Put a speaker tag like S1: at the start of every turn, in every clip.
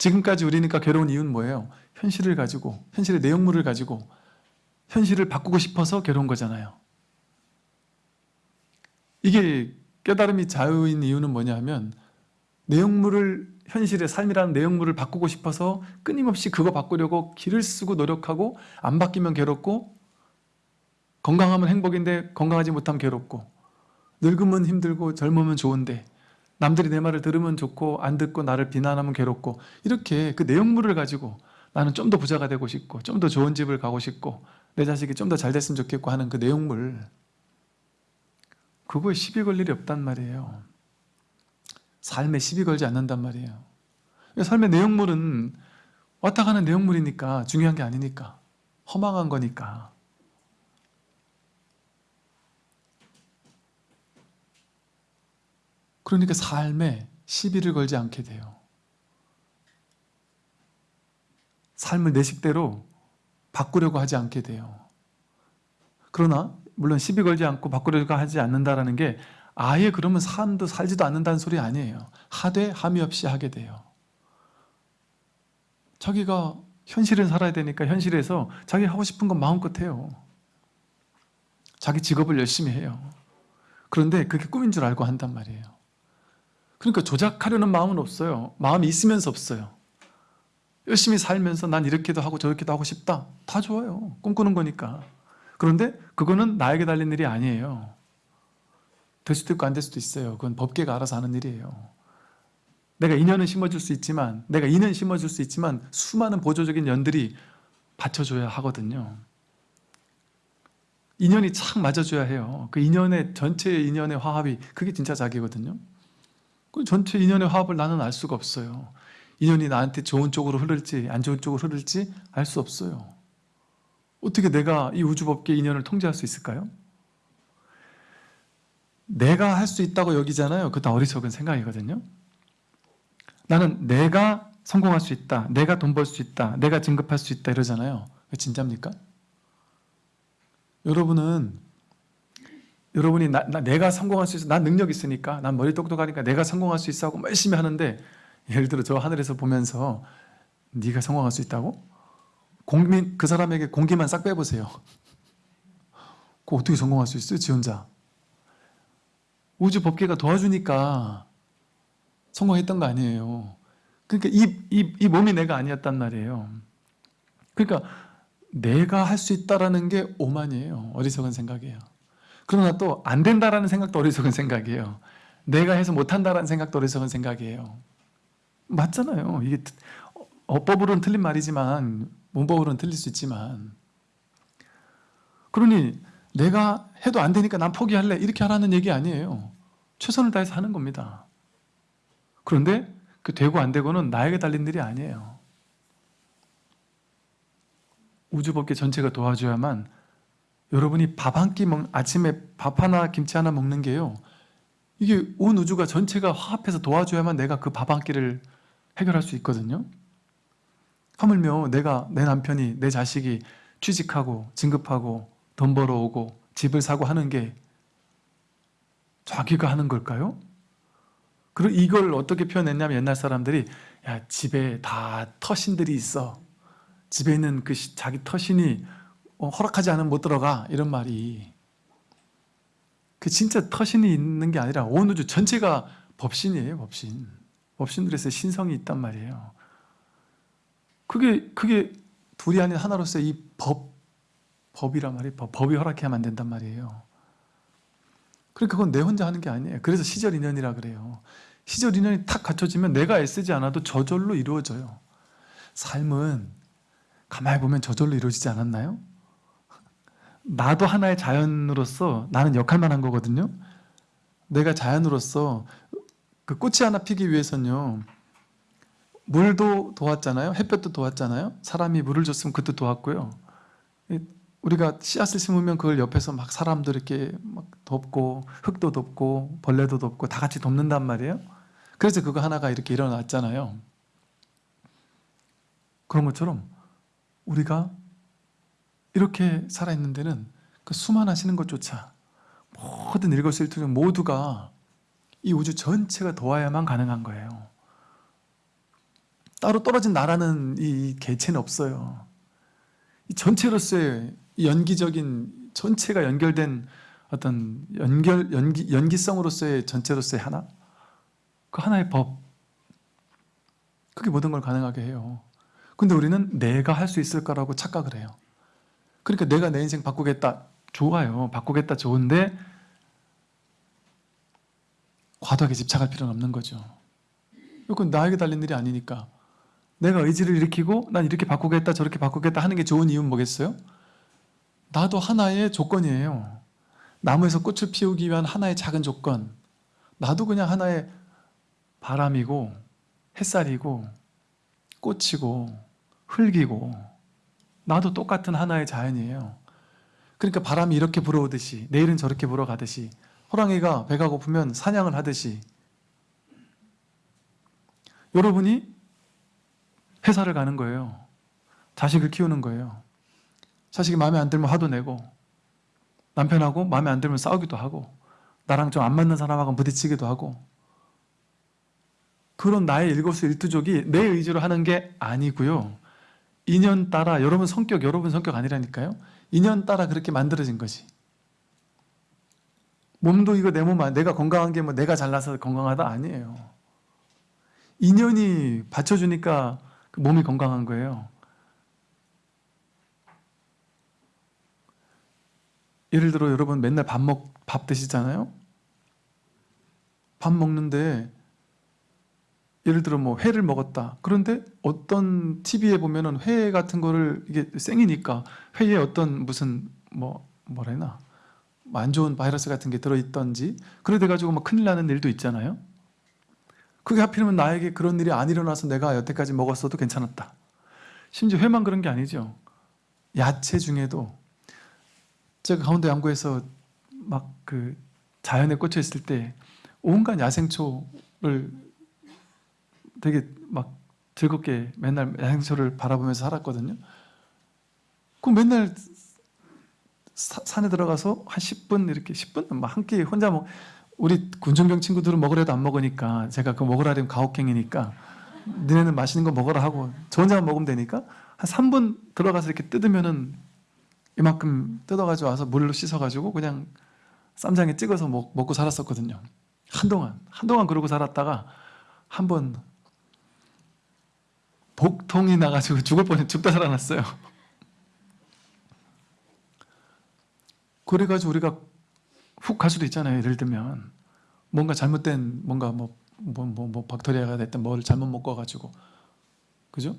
S1: 지금까지 우리니까 괴로운 이유는 뭐예요? 현실을 가지고 현실의 내용물을 가지고 현실을 바꾸고 싶어서 괴로운 거잖아요. 이게 깨달음이 자유인 이유는 뭐냐 하면 내용물을 현실의 삶이라는 내용물을 바꾸고 싶어서 끊임없이 그거 바꾸려고 길을 쓰고 노력하고 안 바뀌면 괴롭고 건강하면 행복인데 건강하지 못하면 괴롭고 늙으면 힘들고 젊으면 좋은데 남들이 내 말을 들으면 좋고 안 듣고 나를 비난하면 괴롭고 이렇게 그 내용물을 가지고 나는 좀 더 부자가 되고 싶고 좀 더 좋은 집을 가고 싶고 내 자식이 좀 더 잘 됐으면 좋겠고 하는 그 내용물. 그거에 시비 걸 일이 없단 말이에요. 삶에 시비 걸지 않는단 말이에요. 삶의 내용물은 왔다 가는 내용물이니까 중요한 게 아니니까. 허망한 거니까 그러니까 삶에 시비를 걸지 않게 돼요. 삶을 내 식대로 바꾸려고 하지 않게 돼요. 그러나 물론 시비 걸지 않고 바꾸려고 하지 않는다는 게 아예 그러면 삶도 살지도 않는다는 소리 아니에요. 하되 함이 없이 하게 돼요. 자기가 현실을 살아야 되니까 현실에서 자기 하고 싶은 건 마음껏 해요. 자기 직업을 열심히 해요. 그런데 그게 꿈인 줄 알고 한단 말이에요 그러니까 조작하려는 마음은 없어요. 마음이 있으면서 없어요. 열심히 살면서 난 이렇게도 하고 저렇게도 하고 싶다. 다 좋아요. 꿈꾸는 거니까. 그런데 그거는 나에게 달린 일이 아니에요. 될 수도 있고 안 될 수도 있어요. 그건 법계가 알아서 하는 일이에요. 내가 인연은 심어줄 수 있지만 내가 인연 심어줄 수 있지만 수많은 보조적인 연들이 받쳐줘야 하거든요. 인연이 착 맞아줘야 해요. 그 인연의 전체 인연의 화합이 그게 진짜 자기거든요 그 전체 인연의 화합을 나는 알 수가 없어요. 인연이 나한테 좋은 쪽으로 흐를지 안 좋은 쪽으로 흐를지 알 수 없어요. 어떻게 내가 이 우주법계 인연을 통제할 수 있을까요? 내가 할 수 있다고 여기잖아요. 그것도 어리석은 생각이거든요. 나는 내가 성공할 수 있다 내가 돈 벌 수 있다 내가 진급할 수 있다 이러잖아요. 진짜입니까? 여러분은 여러분이 나, 나, 내가 성공할 수 있어. 난 능력 있으니까. 난 머리 똑똑하니까 내가 성공할 수 있어 하고 열심히 하는데 예를 들어 저 하늘에서 보면서 네가 성공할 수 있다고? 공기, 그 사람에게 공기만 싹 빼보세요. 그 어떻게 성공할 수 있어요? 지 혼자? 우주 법계가 도와주니까 성공했던 거 아니에요. 그러니까 이, 이, 이 몸이 내가 아니었단 말이에요. 그러니까 내가 할 수 있다는 게 오만이에요. 어리석은 생각이에요 그러나 또 안 된다라는 생각도 어리석은 생각이에요. 내가 해서 못한다라는 생각도 어리석은 생각이에요. 맞잖아요. 이게 어법으로는 틀린 말이지만 문법으로는 틀릴 수 있지만. 그러니 내가 해도 안 되니까 난 포기할래. 이렇게 하라는 얘기 아니에요. 최선을 다해서 하는 겁니다. 그런데 그 되고 안 되고는 나에게 달린 일이 아니에요. 우주법계 전체가 도와줘야만 여러분이 밥 한 끼 먹, 아침에 밥 하나 김치 하나 먹는 게요 이게 온 우주가 전체가 화합해서 도와줘야만 내가 그 밥 한 끼를 해결할 수 있거든요 하물며 내가 내 남편이 내 자식이 취직하고 진급하고 돈 벌어오고 집을 사고 하는 게 자기가 하는 걸까요? 그리고 이걸 어떻게 표현했냐면 옛날 사람들이 야 집에 다 터신들이 있어 집에 있는 그 자기 터신이 어, 허락하지 않으면 못 들어가 이런 말이 그 진짜 터신이 있는 게 아니라 온 우주 전체가 법신이에요 법신 법신들에서 신성이 있단 말이에요 그게 그게 둘이 아닌 하나로서 이 법, 법이란 말이에요. 법, 법이 허락해야만 안 된단 말이에요. 그러니까 그건 내 혼자 하는 게 아니에요. 그래서 시절 인연이라 그래요. 시절 인연이 탁 갖춰지면 내가 애쓰지 않아도 저절로 이루어져요. 삶은 가만히 보면 저절로 이루어지지 않았나요? 나도 하나의 자연으로서 나는 역할만 한 거거든요. 내가 자연으로서 그 꽃이 하나 피기 위해서는요. 물도 도왔잖아요. 햇볕도 도왔잖아요. 사람이 물을 줬으면 그것도 도왔고요. 우리가 씨앗을 심으면 그걸 옆에서 막 사람들 이렇게 막 돕고 흙도 돕고 벌레도 돕고 다 같이 돕는단 말이에요. 그래서 그거 하나가 이렇게 일어났잖아요. 그런 것처럼 우리가 이렇게 살아있는 데는 그 수만 하시는 것조차 모든 일거수일투족 모두가 이 우주 전체가 도와야만 가능한 거예요. 따로 떨어진 나라는 이 개체는 없어요. 이 전체로서의 이 연기적인 전체가 연결된 어떤 연결 연기 연기성으로서의 전체로서의 하나 그 하나의 법 그게 모든 걸 가능하게 해요. 근데 우리는 내가 할 수 있을 거라고 착각을 해요. 그러니까 내가 내 인생 바꾸겠다 좋아요. 바꾸겠다 좋은데 과도하게 집착할 필요는 없는 거죠. 이건 나에게 달린 일이 아니니까 내가 의지를 일으키고 난 이렇게 바꾸겠다 저렇게 바꾸겠다 하는 게 좋은 이유는 뭐겠어요? 나도 하나의 조건이에요. 나무에서 꽃을 피우기 위한 하나의 작은 조건. 나도 그냥 하나의 바람이고 햇살이고 꽃이고 흙이고 나도 똑같은 하나의 자연이에요. 그러니까 바람이 이렇게 불어오듯이 내일은 저렇게 불어가듯이 호랑이가 배가 고프면 사냥을 하듯이 여러분이 회사를 가는 거예요. 자식을 키우는 거예요. 자식이 마음에 안 들면 화도 내고 남편하고 마음에 안 들면 싸우기도 하고 나랑 좀 안 맞는 사람하고 부딪히기도 하고 그런 나의 일거수일투족이 내 의지로 하는 게 아니고요. 인연 따라 여러분 성격 여러분 성격 아니라니까요. 인연 따라 그렇게 만들어진 거지. 몸도 이거 내 몸 내가 건강한 게 뭐 내가 잘나서 건강하다 아니에요. 인연이 받쳐주니까 그 몸이 건강한 거예요. 예를 들어 여러분 맨날 밥 먹, 밥 드시잖아요? 밥 먹는데 예를 들어 뭐 회를 먹었다. 그런데 어떤 TV에 보면은 회 같은 거를 이게 생이니까 회에 어떤 무슨 뭐 뭐라 해나 안 좋은 바이러스 같은 게 들어있던지 그래 돼가지고 막 큰일 나는 일도 있잖아요. 그게 하필이면 나에게 그런 일이 안 일어나서 내가 여태까지 먹었어도 괜찮았다. 심지어 회만 그런 게 아니죠. 야채 중에도 제가 강원도 양구에서 막 그 자연에 꽂혀 있을 때 온갖 야생초를 되게 막 즐겁게 맨날 야생초를 바라보면서 살았거든요. 그 맨날 사- 산에 들어가서 한 10분 이렇게 10분 막한끼 혼자 먹 우리 군중병 친구들은 먹으려도 안 먹으니까 제가 그 먹으라면 가혹행위니까 너네는 맛있는 거 먹어라 하고 저 혼자만 먹으면 되니까 한 3분 들어가서 이렇게 뜯으면은 이만큼 뜯어가지고 와서 물로 씻어가지고 그냥 쌈장에 찍어서 먹, 먹고 살았었거든요. 한동안 한동안 그러고 살았다가 한번 복통이 나가지고 죽을 뻔해 죽다 살아났어요. 그래가지고 우리가 훅 갈 수도 있잖아요. 예를 들면 뭔가 잘못된 뭔가 뭐 뭐 뭐 뭐 박테리아가 됐든 뭘 잘못 먹어가지고 그죠?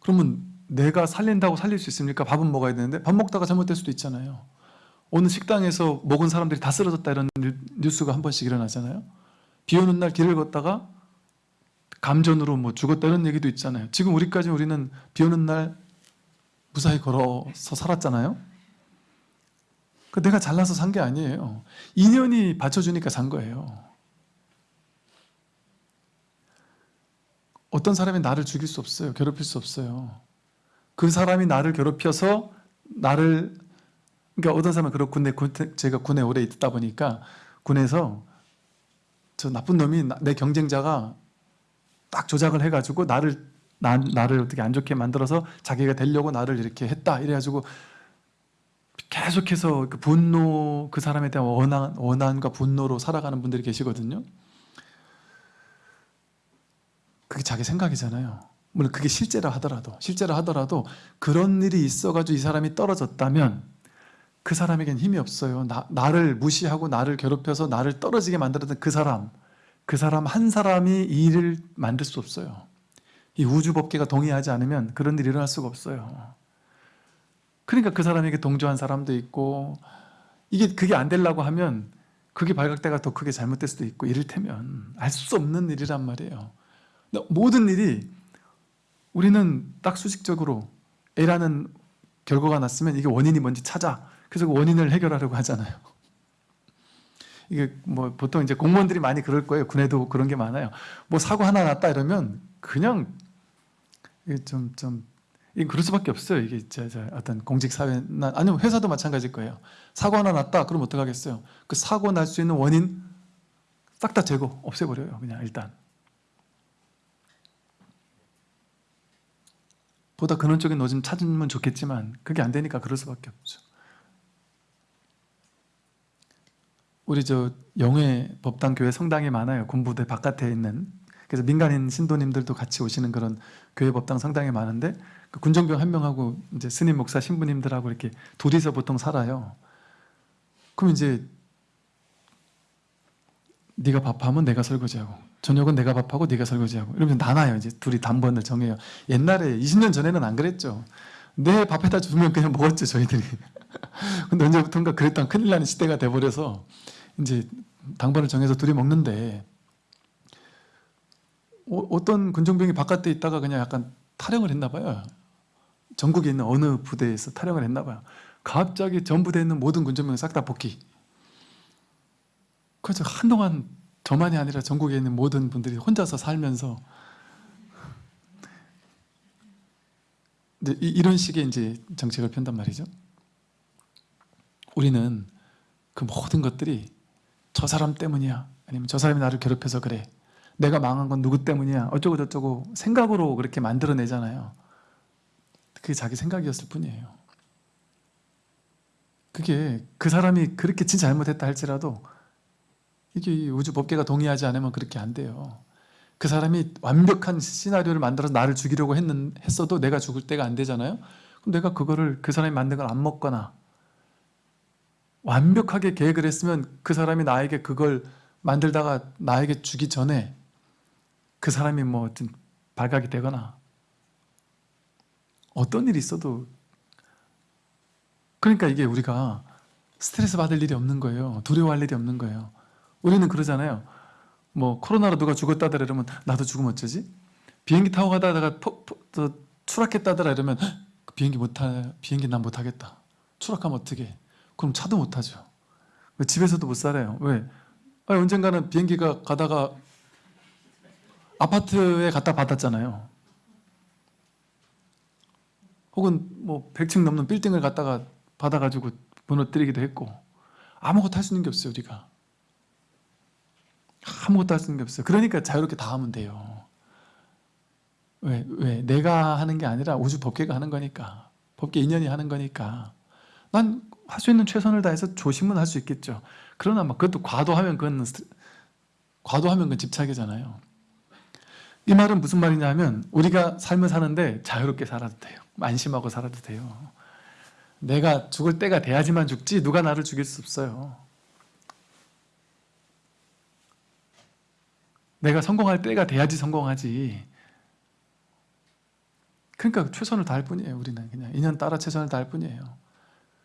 S1: 그러면 내가 살린다고 살릴 수 있습니까? 밥은 먹어야 되는데 밥 먹다가 잘못될 수도 있잖아요. 어느 식당에서 먹은 사람들이 다 쓰러졌다 이런 뉴- 뉴스가 한 번씩 일어나잖아요. 비 오는 날 길을 걷다가 감전으로 뭐 죽었다 이런 얘기도 있잖아요. 지금 우리까지 우리는 비 오는 날 무사히 걸어서 살았잖아요. 그 내가 잘나서 산 게 아니에요. 인연이 받쳐주니까 산 거예요. 어떤 사람이 나를 죽일 수 없어요. 괴롭힐 수 없어요. 그 사람이 나를 괴롭혀서 나를 그러니까 어떤 사람은 그렇고 군대 군- 제가 군에 오래 있다 보니까 군에서 저 나쁜 놈이 나- 내 경쟁자가 딱 조작을 해가지고 나를 나, 나를 어떻게 안 좋게 만들어서 자기가 되려고 나를 이렇게 했다 이래가지고 계속해서 그 분노 그 사람에 대한 원한 원한과 분노로 살아가는 분들이 계시거든요. 그게 자기 생각이잖아요. 물론 그게 실제라 하더라도 실제라 하더라도 그런 일이 있어가지고 이 사람이 떨어졌다면 그 사람에겐 힘이 없어요. 나, 나를 무시하고 나를 괴롭혀서 나를 떨어지게 만들었던 그 사람 그 사람 한 사람이 이 일을 만들 수 없어요. 이 우주 법계가 동의하지 않으면 그런 일이 일어날 수가 없어요. 그러니까 그 사람에게 동조한 사람도 있고 이게 그게 안 되려고 하면 그게 발각대가 더 크게 잘못될 수도 있고 이를테면 알 수 없는 일이란 말이에요. 모든 일이 우리는 딱 수직적으로 A라는 결과가 났으면 이게 원인이 뭔지 찾아. 그래서 그 원인을 해결하려고 하잖아요. 이게 뭐 보통 이제 공무원들이 많이 그럴 거예요. 군에도 그런 게 많아요. 뭐 사고 하나 났다 이러면 그냥 이게 좀, 그럴 수밖에 없어요. 이게 저, 저 어떤 공직사회나 아니면 회사도 마찬가지일 거예요. 사고 하나 났다. 그럼 어떡하겠어요? 그 사고 날 수 있는 원인 싹 다 제거, 없애버려요. 그냥 일단. 보다 근원적인 노점 찾으면 좋겠지만 그게 안 되니까 그럴 수밖에 없죠. 우리 저 영회 법당 교회 성당이 많아요. 군부대 바깥에 있는. 그래서 민간인 신도님들도 같이 오시는 그런 교회 법당 성당이 많은데 그 군정병 한 명하고 이제 스님 목사 신부님들하고 이렇게 둘이서 보통 살아요. 그럼 이제 네가 밥하면 내가 설거지하고 저녁은 내가 밥하고 네가 설거지하고 이러면 나눠요. 이제 둘이 단번을 정해요. 옛날에 20년 전에는 안 그랬죠. 내 밥에다 주면 그냥 먹었죠 저희들이. 근데 언제부턴가 그랬던 큰일 나는 시대가 돼버려서 이제 당번을 정해서 둘이 먹는데 어, 떤 군정병이 바깥에 있다가 그냥 약간 탈영을 했나 봐요. 전국에 있는 어느 부대에서 탈영을 했나 봐요. 갑자기 전 부대에 있는 모든 군정병 싹다 복귀. 그래서 한동안 저만이 아니라 전국에 있는 모든 분들이 혼자서 살면서 이제 이- 이런 식의 이제 정책을 편단 말이죠. 우리는 그 모든 것들이 저 사람 때문이야. 아니면 저 사람이 나를 괴롭혀서 그래. 내가 망한 건 누구 때문이야. 어쩌고 저쩌고 생각으로 그렇게 만들어내잖아요. 그게 자기 생각이었을 뿐이에요. 그게 그 사람이 그렇게 진짜 잘못했다 할지라도 이게 이 우주 법계가 동의하지 않으면 그렇게 안 돼요. 그 사람이 완벽한 시나리오를 만들어서 나를 죽이려고 했는, 했어도 내가 죽을 때가 안 되잖아요. 그럼 내가 그거를 그 사람이 만든 걸 안 먹거나 완벽하게 계획을 했으면 그 사람이 나에게 그걸 만들다가 나에게 주기 전에 그 사람이 뭐 어떤 발각이 되거나 어떤 일이 있어도 그러니까 이게 우리가 스트레스 받을 일이 없는 거예요. 두려워할 일이 없는 거예요. 우리는 그러잖아요. 뭐 코로나로 누가 죽었다더라 이러면 나도 죽으면 어쩌지? 비행기 타고 가다가 포, 포, 저, 추락했다더라 이러면 "헉, 그 비행기 못 타, 비행기 난못 타겠다. 추락하면 어떻게? 그럼 차도 못 타죠. 왜 집에서도 못 살아요. 왜? 아니, 언젠가는 비행기가 가다가 아파트에 갖다 받았잖아요. 혹은 뭐 100층 넘는 빌딩을 갖다가 받아가지고 무너뜨리기도 했고 아무것도 할 수 있는 게 없어요 우리가 아무것도 할 수 있는 게 없어요 그러니까 자유롭게 다 하면 돼요 왜? 왜? 내가 하는 게 아니라 우주 법계가 하는 거니까 법계 인연이 하는 거니까 난 할 수 있는 최선을 다해서 조심은 할 수 있겠죠. 그러나 막 그것도 과도하면 그건 과도하면 그건 집착이잖아요. 이 말은 무슨 말이냐면 우리가 삶을 사는데 자유롭게 살아도 돼요. 안심하고 살아도 돼요. 내가 죽을 때가 돼야지만 죽지 누가 나를 죽일 수 없어요. 내가 성공할 때가 돼야지 성공하지. 그러니까 최선을 다할 뿐이에요 우리는. 그냥 인연 따라 최선을 다할 뿐이에요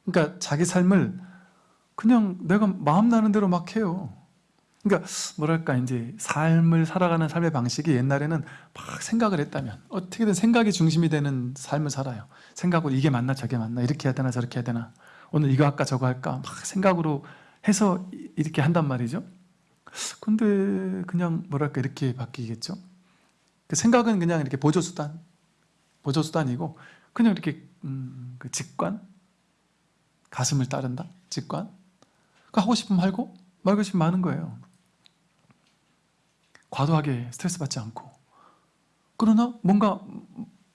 S1: 그러니까 자기 삶을 그냥 내가 마음 나는 대로 막 해요. 그러니까 뭐랄까 이제 삶을 살아가는 삶의 방식이 옛날에는 막 생각을 했다면 어떻게든 생각이 중심이 되는 삶을 살아요. 생각으로 이게 맞나 저게 맞나 이렇게 해야 되나 저렇게 해야 되나 오늘 이거 할까 저거 할까 막 생각으로 해서 이- 이렇게 한단 말이죠. 근데 그냥 뭐랄까 이렇게 바뀌겠죠. 그 생각은 그냥 이렇게 보조수단 보조수단이고 그냥 이렇게 음, 그 직관 가슴을 따른다? 직관? 그 하고 싶으면 하고 말고 싶으면 하는 거예요. 과도하게 스트레스 받지 않고. 그러나 뭔가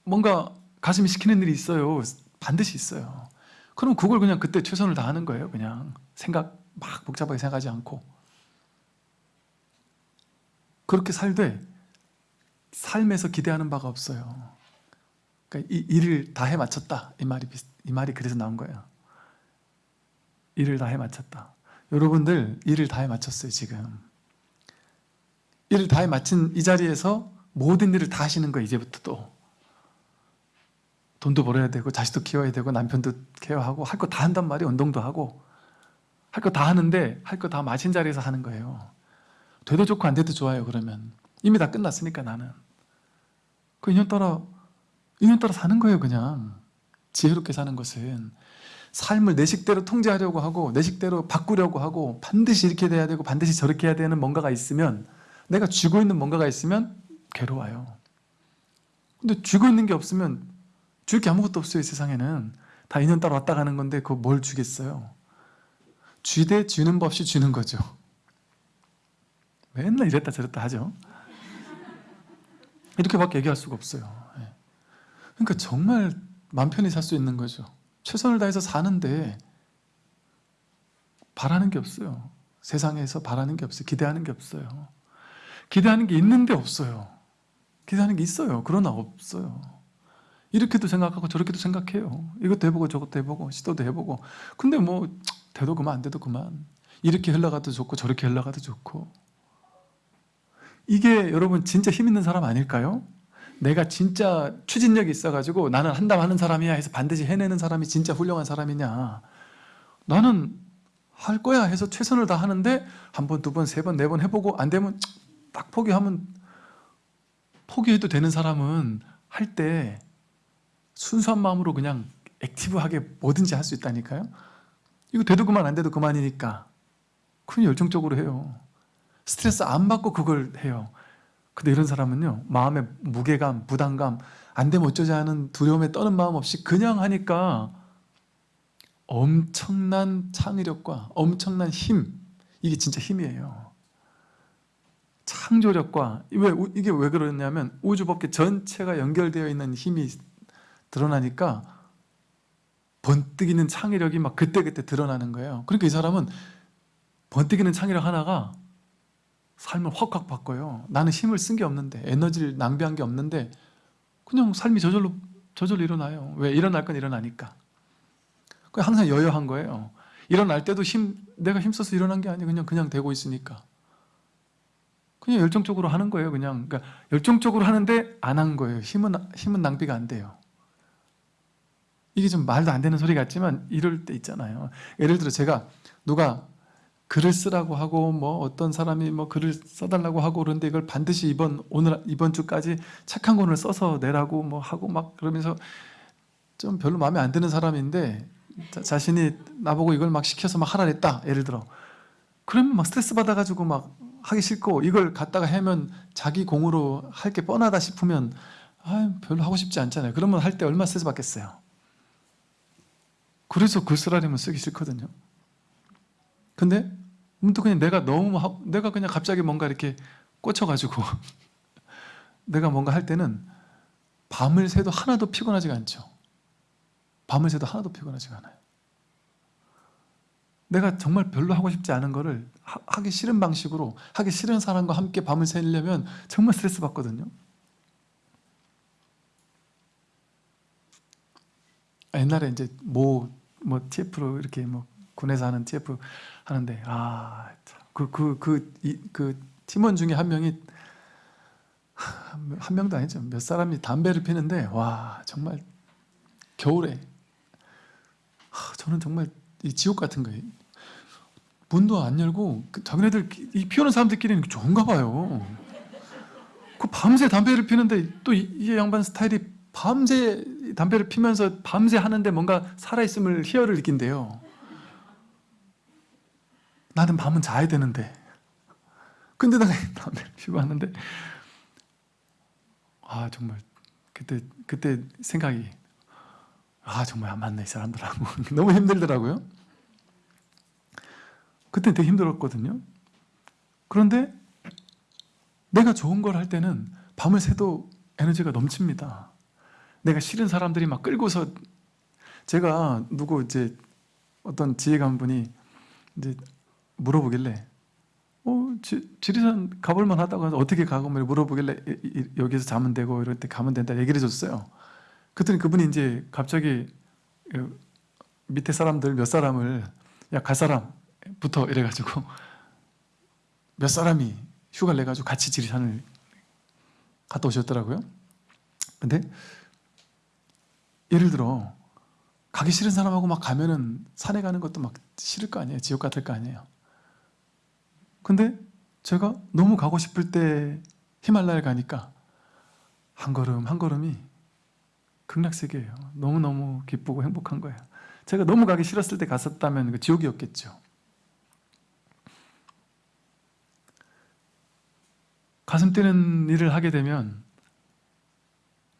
S1: 뭔가 가슴이 시키는 일이 있어요. 반드시 있어요. 그럼 그걸 그냥 그때 최선을 다하는 거예요 그냥. 생각 막 복잡하게 생각하지 않고. 그렇게 살되 삶에서 기대하는 바가 없어요. 그러니까 이 일을 다 해 마쳤다. 이 말이 이 말이 그래서 나온 거예요 일을 다 해 마쳤다. 여러분들 일을 다 해 마쳤어요 지금. 일을 다 해 마친 이 자리에서 모든 일을 다 하시는 거예요 이제부터 또. 돈도 벌어야 되고 자식도 키워야 되고 남편도 케어하고 할 거 다 한단 말이에요 운동도 하고. 할 거 다 하는데 할 거 다 마친 자리에서 하는 거예요. 돼도 좋고 안 돼도 좋아요 그러면. 이미 다 끝났으니까 나는. 그 인연 따라 인연 따라 사는 거예요 그냥. 지혜롭게 사는 것은 삶을 내 식대로 통제하려고 하고 내 식대로 바꾸려고 하고 반드시 이렇게 돼야 되고 반드시 저렇게 해야 되는 뭔가가 있으면 내가 쥐고 있는 뭔가가 있으면 괴로워요. 근데 쥐고 있는 게 없으면 줄 게 아무것도 없어요 이 세상에는. 다 인연 따라 왔다 가는 건데 그거 뭘 주겠어요? 쥐대 쥐는 법 없이 쥐는 거죠. 맨날 이랬다 저랬다 하죠. 이렇게밖에 얘기할 수가 없어요. 예. 그러니까 정말 맘 편히 살 수 있는 거죠. 최선을 다해서 사는데 바라는 게 없어요. 세상에서 바라는 게 없어요. 기대하는 게 없어요. 기대하는 게 있는데 없어요. 기대하는 게 있어요. 그러나 없어요. 이렇게도 생각하고 저렇게도 생각해요. 이것도 해보고 저것도 해보고 시도도 해보고 근데 뭐 돼도 그만 안 돼도 그만 이렇게 흘러가도 좋고 저렇게 흘러가도 좋고 이게 여러분 진짜 힘 있는 사람 아닐까요? 내가 진짜 추진력이 있어가지고 나는 한담 하는 사람이야 해서 반드시 해내는 사람이 진짜 훌륭한 사람이냐. 나는 할 거야 해서 최선을 다하는데 한 번, 두 번, 세 번, 네 번 해보고 안 되면 딱 포기하면 포기해도 되는 사람은 할 때 순수한 마음으로 그냥 액티브하게 뭐든지 할 수 있다니까요. 이거 돼도 그만 안 돼도 그만이니까. 그냥 열정적으로 해요. 스트레스 안 받고 그걸 해요 근데 이런 사람은요 마음의 무게감, 부담감 안 되면 어쩌지 하는 두려움에 떠는 마음 없이 그냥 하니까 엄청난 창의력과 엄청난 힘 이게 진짜 힘이에요. 창조력과 왜 이게 왜 그러냐면 우주법계 전체가 연결되어 있는 힘이 드러나니까 번뜩이는 창의력이 막 그때그때 드러나는 거예요. 그러니까 이 사람은 번뜩이는 창의력 하나가 삶을 확확 바꿔요. 나는 힘을 쓴 게 없는데 에너지를 낭비한 게 없는데 그냥 삶이 저절로 저절로 일어나요. 왜 일어날 건 일어나니까. 그 항상 여여한 거예요. 일어날 때도 힘 내가 힘써서 일어난 게 아니고 그냥 그냥 되고 있으니까. 그냥 열정적으로 하는 거예요 그냥. 그러니까 열정적으로 하는데 안 한 거예요. 힘은 힘은 낭비가 안 돼요. 이게 좀 말도 안 되는 소리 같지만 이럴 때 있잖아요. 예를 들어 제가 누가 글을 쓰라고 하고 뭐 어떤 사람이 뭐 글을 써달라고 하고 그런데 이걸 반드시 이번 오늘 이번 주까지 착한 권을 써서 내라고 뭐 하고 막 그러면서 좀 별로 마음에 안 드는 사람인데 자, 자신이 나보고 이걸 막 시켜서 막 하라 그랬다 예를 들어. 그러면 막 스트레스 받아가지고 막 하기 싫고 이걸 갖다가 하면 자기 공으로 할 게 뻔하다 싶으면 아 별로 하고 싶지 않잖아요. 그러면 할 때 얼마 스트레스 받겠어요? 그래서 글 쓰라면 쓰기 싫거든요. 근데 문득 그냥 내가 너무 하, 내가 그냥 갑자기 뭔가 이렇게 꽂혀가지고 내가 뭔가 할 때는 밤을 새도 하나도 피곤하지가 않죠. 밤을 새도 하나도 피곤하지가 않아요. 내가 정말 별로 하고 싶지 않은 거를 하, 기 싫은 방식으로 하기 싫은 사람과 함께 밤을 새려면 정말 스트레스 받거든요. 옛날에 이제 뭐, 뭐 TF로 이렇게 뭐 군에서 하는 TF 하는데 아그그그 그, 그, 그, 그 팀원 중에 한 명이 한 명도 아니죠. 몇 사람이 담배를 피는데 와 정말 겨울에. 저는 정말 이 지옥 같은 거예요. 문도 안 열고 그 자기네들 이 피우는 사람들끼리는 좋은가 봐요. 그 밤새 담배를 피는데 또 이 양반 스타일이 밤새 담배를 피면서 밤새 하는데 뭔가 살아있음을 희열을 느낀대요 나는 밤은 자야 되는데. 근데 내가 담배를 피고 하는데. 아 정말 그때 그때 생각이 아 정말 안 맞네 이 사람들하고. 너무 힘들더라고요. 그때 되게 힘들었거든요. 그런데 내가 좋은 걸 할 때는 밤을 새도 에너지가 넘칩니다. 내가 싫은 사람들이 막 끌고서 제가 누구 이제 어떤 지혜가 분이 이제 물어보길래 어, 지, 지리산 가볼만 하다고 해서 어떻게 가고 물어보길래 이, 이, 여기서 자면 되고 이럴 때 가면 된다 얘기를 해줬어요. 그랬더니 그분이 이제 갑자기 그 밑에 사람들 몇 사람을 야 갈 사람부터 이래가지고 몇 사람이 휴가를 내가지고 같이 지리산을 갔다 오셨더라고요. 근데 예를 들어 가기 싫은 사람하고 막 가면은 산에 가는 것도 막 싫을 거 아니에요. 지옥 같을 거 아니에요 근데 제가 너무 가고 싶을 때 히말라야 가니까 한 걸음 한 걸음이 극락세계예요. 너무너무 기쁘고 행복한 거예요. 제가 너무 가기 싫었을 때 갔었다면 그 지옥이었겠죠. 가슴 뛰는 일을 하게 되면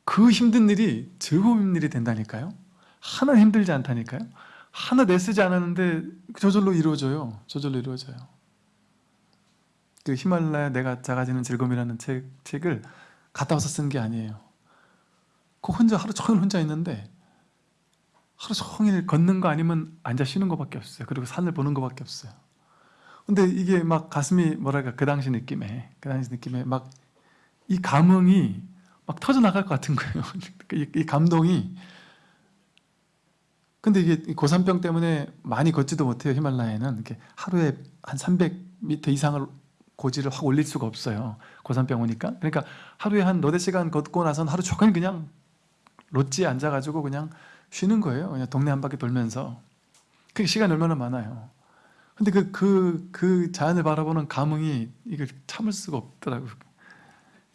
S1: 그 힘든 일이 즐거운 일이 된다니까요. 하나 힘들지 않다니까요. 하나 내쓰지 않았는데 저절로 이루어져요. 저절로 이루어져요 그 히말라야 내가 작아지는 즐거움이라는 책, 책을 갔다 와서 쓴 게 아니에요. 그 혼자 하루 종일 혼자 있는데 하루 종일 걷는 거 아니면 앉아 쉬는 거밖에 없어요. 그리고 산을 보는 거밖에 없어요. 근데 이게 막 가슴이 뭐랄까 그 당시 느낌에 그 당시 느낌에 막 이 감흥이 막 터져 나갈 것 같은 거예요. 이, 이 감동이. 근데 이게 이 고산병 때문에 많이 걷지도 못해요. 히말라야는 이렇게 하루에 한 300m 이상을 고지를 확 올릴 수가 없어요. 고산병 오니까. 그러니까 하루에 한 너댓 시간 걷고 나선 하루 종일 그냥 롯지에 앉아가지고 그냥 쉬는 거예요. 그냥 동네 한 바퀴 돌면서. 그게 시간이 얼마나 많아요. 근데 그, 그, 그 자연을 바라보는 감흥이 이걸 참을 수가 없더라고요.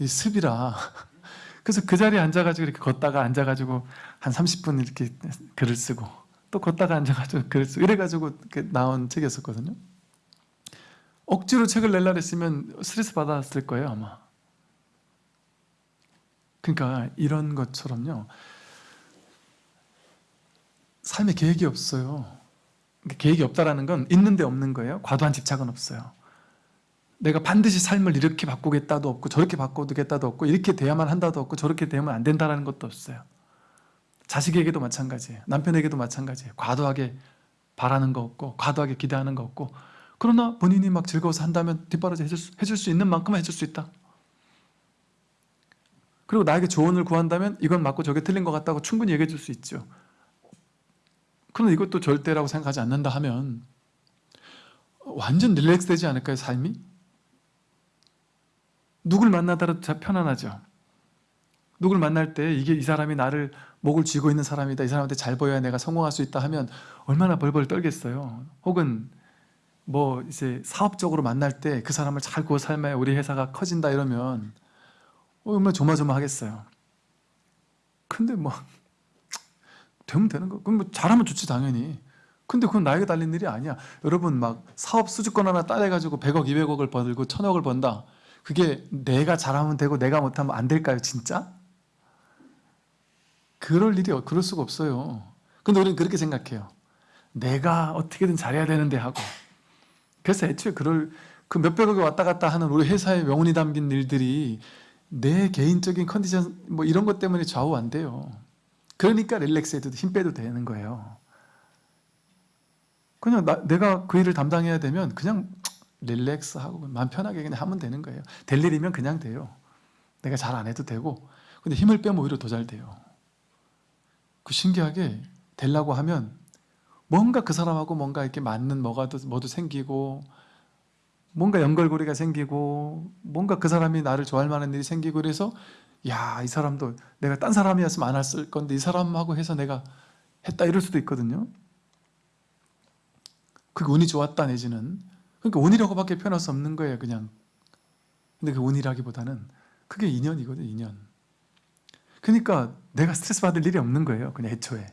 S1: 이 습이라. 그래서 그 자리에 앉아가지고 이렇게 걷다가 앉아가지고 한 30분 이렇게 글을 쓰고 또 걷다가 앉아가지고 글을 쓰고 이래가지고 이렇게 나온 책이었었거든요. 억지로 책을 낼라 했으면 스트레스 받았을 거예요, 아마. 그러니까 이런 것처럼요. 삶에 계획이 없어요. 그러니까 계획이 없다라는 건 있는데 없는 거예요. 과도한 집착은 없어요. 내가 반드시 삶을 이렇게 바꾸겠다도 없고 저렇게 바꾸겠다도 없고 이렇게 돼야만 한다도 없고 저렇게 되면 안 된다라는 것도 없어요. 자식에게도 마찬가지예요. 남편에게도 마찬가지예요. 과도하게 바라는 거 없고 과도하게 기대하는 거 없고 그러나 본인이 막 즐거워서 한다면 뒷바라지 해줄 수, 해줄 수 있는 만큼은 해줄 수 있다. 그리고 나에게 조언을 구한다면 이건 맞고 저게 틀린 것 같다고 충분히 얘기해 줄 수 있죠. 그러나 이것도 절대라고 생각하지 않는다 하면 완전 릴렉스 되지 않을까요, 삶이? 누굴 만나더라도 다 편안하죠. 누굴 만날 때 이게 이 사람이 나를 목을 쥐고 있는 사람이다. 이 사람한테 잘 보여야 내가 성공할 수 있다 하면 얼마나 벌벌 떨겠어요. 혹은 뭐 이제 사업적으로 만날 때 그 사람을 잘 구워 삶아야 우리 회사가 커진다 이러면 얼마나 조마조마하겠어요. 근데 뭐 되면 되는 거. 그럼 뭐 잘하면 좋지 당연히. 근데 그건 나에게 달린 일이 아니야. 여러분 막 사업 수주권 하나 따내가지고 100억, 200억을 벌고 1000억을 번다. 그게 내가 잘하면 되고 내가 못하면 안 될까요 진짜? 그럴 일이 그럴 수가 없어요. 근데 우리는 그렇게 생각해요. 내가 어떻게든 잘해야 되는데 하고. 그래서 애초에 그럴 그 몇백억이 왔다 갔다 하는 우리 회사의 명운이 담긴 일들이 내 개인적인 컨디션 뭐 이런 것 때문에 좌우 안 돼요. 그러니까 릴렉스 해도 힘 빼도 되는 거예요. 그냥 나, 내가 그 일을 담당해야 되면 그냥 릴렉스하고 마음 편하게 그냥 하면 되는 거예요. 될 일이면 그냥 돼요. 내가 잘 안 해도 되고 근데 힘을 빼면 오히려 더 잘 돼요. 그 신기하게 되려고 하면 뭔가 그 사람하고 뭔가 이렇게 맞는 뭐가 뭐도 생기고 뭔가 연결고리가 생기고 뭔가 그 사람이 나를 좋아할 만한 일이 생기고 그래서 야 이 사람도 내가 딴 사람이었으면 안 했을 건데 이 사람하고 해서 내가 했다 이럴 수도 있거든요. 그게 운이 좋았다 내지는. 그러니까 운이라고밖에 표현할 수 없는 거예요 그냥. 근데 그 운이라기보다는 그게 인연이거든요 인연. 그러니까 내가 스트레스 받을 일이 없는 거예요 그냥 애초에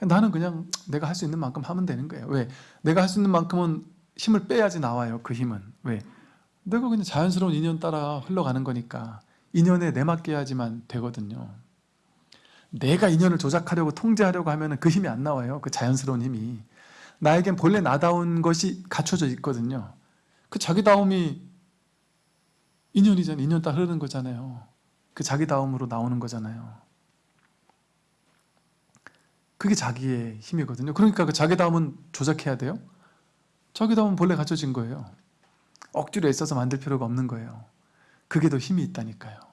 S1: 나는 그냥 내가 할 수 있는 만큼 하면 되는 거예요. 왜? 내가 할 수 있는 만큼은 힘을 빼야지 나와요 그 힘은. 왜? 내가 그냥 자연스러운 인연 따라 흘러가는 거니까 인연에 내맡겨야지만 되거든요. 내가 인연을 조작하려고 통제하려고 하면 그 힘이 안 나와요 그 자연스러운 힘이. 나에겐 본래 나다운 것이 갖춰져 있거든요. 그 자기다움이 인연이잖아요. 인연 따라 흐르는 거잖아요. 그 자기다움으로 나오는 거잖아요 그게 자기의 힘이거든요. 그러니까 그 자기다움은 조작해야 돼요? 자기다움은 본래 갖춰진 거예요. 억지로 애써서 만들 필요가 없는 거예요. 그게 더 힘이 있다니까요